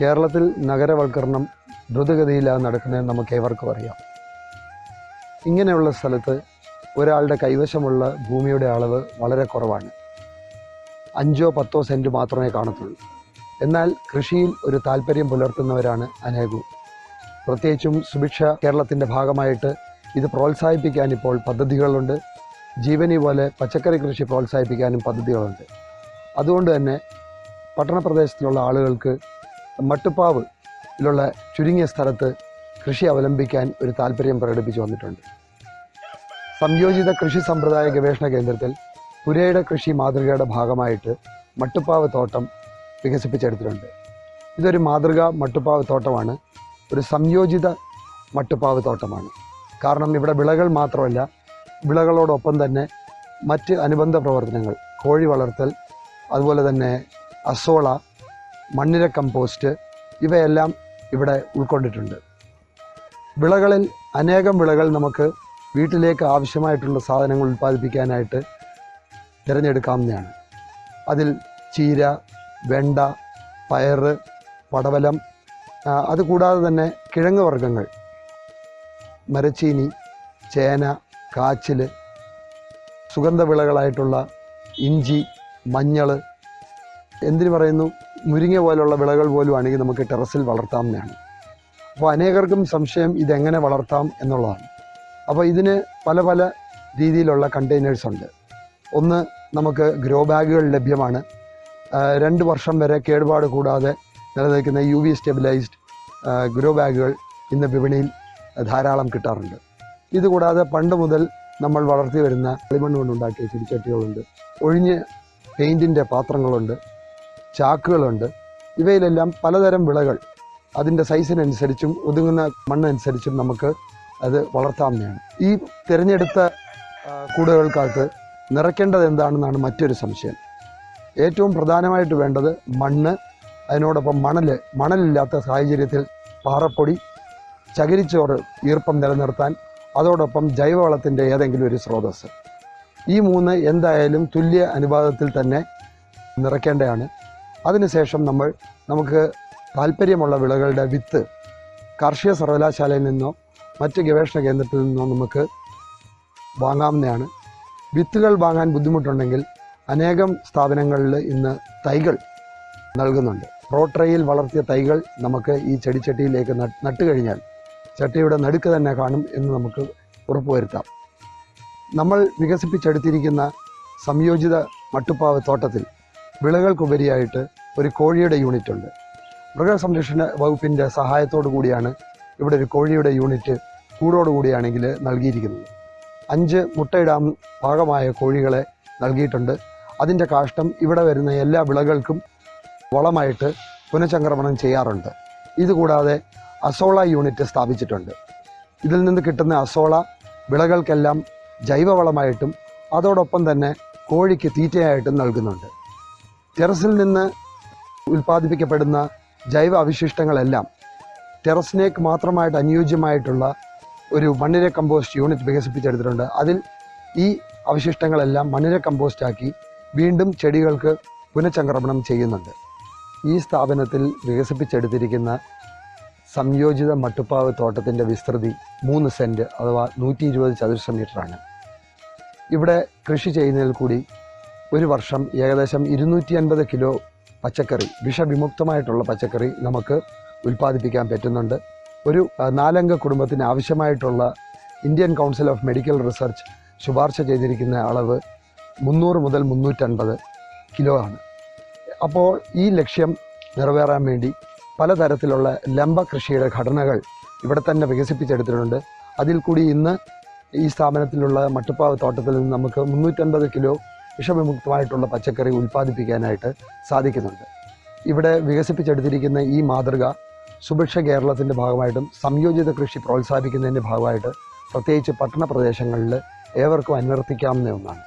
കേരളത്തിൽ നഗരവൽക്കരണം ദ്രുതഗതിയിലാണ് നടക്കുന്നത് നമുക്ക് ഏവർക്കും അറിയാം. ഇങ്ങനെയുള്ള സ്ഥലത്ത് ഒരാളുടെ കൈവശമുള്ള ഭൂമിയുടെ അളവ് വളരെ കുറവാണ്. അഞ്ചോ പത്തോ സെന്റ് മാത്രമേ കാണത്തുള്ളൂ. എന്നാൽ കൃഷിയിൽ ഒരു താല്പര്യം പുലർത്തുന്നവരാണ് അനേകവും പ്രത്യേകിച്ചും സുഭിക്ഷ കേരളത്തിന്റെ ഭാഗമായിട്ട് ഇത് പ്രോത്സാഹിപ്പിക്കാൻ ഇപ്പോൾ പദ്ധതികളുണ്ട്. ജീവനി പോലെ പച്ചക്കറി കൃഷി പ്രോത്സാഹിപ്പിക്കാനും പദ്ധതികളുണ്ട്. അതുകൊണ്ട് തന്നെ പട്ടണപ്രദേശത്തിലുള്ള ആളുകൾക്ക് മട്ടുപ്പാവിലുള്ള ചുരുങ്ങിയ സ്ഥലത്ത് കൃഷി അവലംബിക്കാൻ ഒരു താല്പര്യം പ്രകടിപ്പിച്ചു വന്നിട്ടുണ്ട്. സംയോജിത കൃഷി സമ്പ്രദായ ഗവേഷണ കേന്ദ്രത്തിൽ പുരയുടെ കൃഷി മാതൃകയുടെ ഭാഗമായിട്ട് മട്ടുപ്പാവ് തോട്ടം വികസിപ്പിച്ചെടുത്തിട്ടുണ്ട്. ഇതൊരു മാതൃക മട്ടുപ്പാവ് തോട്ടമാണ്. ഒരു സംയോജിത മട്ടുപ്പാവ് തോട്ടമാണ്. കാരണം ഇവിടെ വിളകൾ മാത്രമല്ല വിളകളോടൊപ്പം തന്നെ മറ്റ് അനുബന്ധ പ്രവർത്തനങ്ങൾ കോഴി വളർത്തൽ അതുപോലെ തന്നെ അസോള മണ്ണിര കമ്പോസ്റ്റ് ഇവയെല്ലാം ഇവിടെ ഉൾക്കൊണ്ടിട്ടുണ്ട്. വിളകളിൽ അനേകം വിളകൾ നമുക്ക് വീട്ടിലേക്ക് ആവശ്യമായിട്ടുള്ള സാധനങ്ങൾ ഉൽപ്പാദിപ്പിക്കാനായിട്ട് തിരഞ്ഞെടുക്കാവുന്നതാണ്. അതിൽ ചീര വെണ്ട പയറ് പടവലം അതുകൂടാതെ തന്നെ കിഴങ്ങ് വർഗങ്ങൾ മരച്ചീനി ചേന കാച്ചിൽ സുഗന്ധവിളകളായിട്ടുള്ള ഇഞ്ചി മഞ്ഞൾ എന്തിനു പറയുന്നു? മുരിങ്ങ പോലുള്ള വിളകൾ പോലും ആണെങ്കിൽ നമുക്ക് ടെറസിൽ വളർത്താവുന്നതാണ് അപ്പോൾ അനേകർക്കും സംശയം ഇതെങ്ങനെ വളർത്താം എന്നുള്ളതാണ്. അപ്പോൾ ഇതിന് പല പല രീതിയിലുള്ള കണ്ടെയ്നേഴ്സ് ഉണ്ട്. ഒന്ന് നമുക്ക് ഗ്രോ ബാഗുകൾ ലഭ്യമാണ്. രണ്ട് വർഷം വരെ കേടുപാട് കൂടാതെ നിലനിൽക്കുന്ന യു വി സ്റ്റെബിലൈസ്ഡ് ഗ്രോ ബാഗുകൾ ഇന്ന് വിപണിയിൽ ധാരാളം കിട്ടാറുണ്ട്. ഇതുകൂടാതെ പണ്ട് മുതൽ നമ്മൾ വളർത്തി വരുന്ന കളിമണ്ണ് കൊണ്ടുണ്ടാക്കിയ ചെടിച്ചട്ടികളുണ്ട്. ഒഴിഞ്ഞ് പെയിന്റിന്റെ പാത്രങ്ങളുണ്ട്. ചാക്കുകളുണ്ട്. ഇവയിലെല്ലാം പലതരം വിളകൾ. അതിന്റെ സൈസിനനുസരിച്ചും ഒതുങ്ങുന്ന മണ്ണനുസരിച്ചും നമുക്ക് അത് വളർത്താവുന്നതാണ്. ഈ തിരഞ്ഞെടുത്ത കൂടുകൾക്കകത്ത് നിറയ്ക്കേണ്ടത് എന്താണെന്നാണ് മറ്റൊരു സംശയം. ഏറ്റവും പ്രധാനമായിട്ട് വേണ്ടത് മണ്ണ് അതിനോടൊപ്പം മണൽ മണലില്ലാത്ത സാഹചര്യത്തിൽ പാറപ്പൊടി ചകിരിച്ചോറ് ഈർപ്പം നിലനിർത്താൻ അതോടൊപ്പം ജൈവവളത്തിന്റെ ഏതെങ്കിലും ഒരു സ്രോതസ്സ്. ഈ മൂന്ന് എന്തായാലും തുല്യ അനുപാതത്തിൽ തന്നെ നിറയ്ക്കേണ്ടതാണ്. അതിനുശേഷം നമ്മൾ നമുക്ക് താല്പര്യമുള്ള വിളകളുടെ വിത്ത് കാർഷിക സർവകലാശാലയിൽ നിന്നോ മറ്റ് ഗവേഷണ കേന്ദ്രത്തിൽ നിന്നോ നമുക്ക് വാങ്ങാവുന്നതാണ്. വിത്തുകൾ വാങ്ങാൻ ബുദ്ധിമുട്ടുണ്ടെങ്കിൽ അനേകം സ്ഥാപനങ്ങളിൽ ഇന്ന് തൈകൾ നൽകുന്നുണ്ട്. റോട്ടറയിൽ വളർത്തിയ തൈകൾ നമുക്ക് ഈ ചെടിച്ചട്ടിയിലേക്ക് നട്ട് കഴിഞ്ഞാൽ ചട്ടിയുടെ നടുക്ക് തന്നെ കാണും എന്ന് നമുക്ക് ഉറപ്പുവരുത്താം. നമ്മൾ വികസിപ്പിച്ചെടുത്തിരിക്കുന്ന സംയോജിത മട്ടുപ്പാവ് തോട്ടത്തിൽ വിളകൾക്കുപരിയായിട്ട് ഒരു കോഴിയുടെ യൂണിറ്റ് ഉണ്ട്. മൃഗസംരക്ഷണ വകുപ്പിന്റെ സഹായത്തോടു കൂടിയാണ് ഇവിടെ ഒരു കോഴിയുടെ യൂണിറ്റ് കൂടോടുകൂടിയാണെങ്കിൽ നൽകിയിരിക്കുന്നത്. അഞ്ച് മുട്ടയിടാൻ ഭാഗമായ കോഴികളെ നൽകിയിട്ടുണ്ട്. അതിന്റെ കാഷ്ടം ഇവിടെ വരുന്ന എല്ലാ വിളകൾക്കും വളമായിട്ട് പുനഃചംക്രമണം ചെയ്യാറുണ്ട്. ഇതുകൂടാതെ അസോള യൂണിറ്റ് സ്ഥാപിച്ചിട്ടുണ്ട്. ഇതിൽ നിന്ന് കിട്ടുന്ന അസോള വിളകൾക്കെല്ലാം ജൈവവളമായിട്ടും അതോടൊപ്പം തന്നെ കോഴിക്ക് തീറ്റയായിട്ടും നൽകുന്നുണ്ട്. ടെറസിൽ നിന്ന് ഉൽപ്പാദിപ്പിക്കപ്പെടുന്ന ജൈവ അവശിഷ്ടങ്ങളെല്ലാം ടെറസിനേക്ക് മാത്രമായിട്ട് അനുയോജ്യമായിട്ടുള്ള ഒരു മണ്ണിര കമ്പോസ്റ്റ് യൂണിറ്റ് വികസിപ്പിച്ചെടുത്തിട്ടുണ്ട്. അതിൽ ഈ അവശിഷ്ടങ്ങളെല്ലാം മണ്ണിര കമ്പോസ്റ്റാക്കി വീണ്ടും ചെടികൾക്ക് പുനഃചംക്രമണം ചെയ്യുന്നുണ്ട്. ഈ സ്ഥാപനത്തിൽ വികസിപ്പിച്ചെടുത്തിരിക്കുന്ന സംയോജിത മട്ടുപ്പാവ് തോട്ടത്തിന്റെ വിസ്തൃതി മൂന്ന് സെന്റ് അഥവാ നൂറ്റി ഇരുപത് ചതുരശ്ര മീറ്ററാണ്. ഇവിടെ കൃഷി ചെയ്യുന്നതിൽ കൂടി ഒരു വർഷം ഏകദേശം ഇരുന്നൂറ്റി അൻപത് കിലോ പച്ചക്കറി വിഷവിമുക്തമായിട്ടുള്ള പച്ചക്കറി നമുക്ക് ഉൽപ്പാദിപ്പിക്കാൻ പറ്റുന്നുണ്ട്. ഒരു നാലംഗ കുടുംബത്തിന് ആവശ്യമായിട്ടുള്ള Indian council of medical research ശുപാർശ ചെയ്തിരിക്കുന്ന അളവ് മുന്നൂറ് മുതൽ മുന്നൂറ്റൻപത് കിലോ ആണ്. അപ്പോൾ ഈ ലക്ഷ്യം നിറവേറാൻ വേണ്ടി പലതരത്തിലുള്ള ലംബ കൃഷിയുടെ ഘടനകൾ ഇവിടെ തന്നെ വികസിപ്പിച്ചെടുത്തിട്ടുണ്ട്. അതിൽ കൂടി ഇന്ന് ഈ സ്ഥാപനത്തിലുള്ള മട്ടുപ്പാവ് തോട്ടത്തിൽ നിന്ന് നമുക്ക് മുന്നൂറ്റൻപത് കിലോ വിഷവിമുക്തമായിട്ടുള്ള പച്ചക്കറി ഉൽപ്പാദിപ്പിക്കാനായിട്ട് സാധിക്കുന്നുണ്ട്. ഇവിടെ വികസിപ്പിച്ചെടുത്തിരിക്കുന്ന ഈ മാതൃക സുഭിക്ഷ കേരളത്തിന്റെ ഭാഗമായിട്ടും സംയോജിത കൃഷി പ്രോത്സാഹിപ്പിക്കുന്നതിന്റെ ഭാഗമായിട്ട് പ്രത്യേകിച്ച് പട്ടണ പ്രദേശങ്ങളിൽ ഏവർക്കും അനുവർത്തിക്കാവുന്ന ഒന്നാണ്.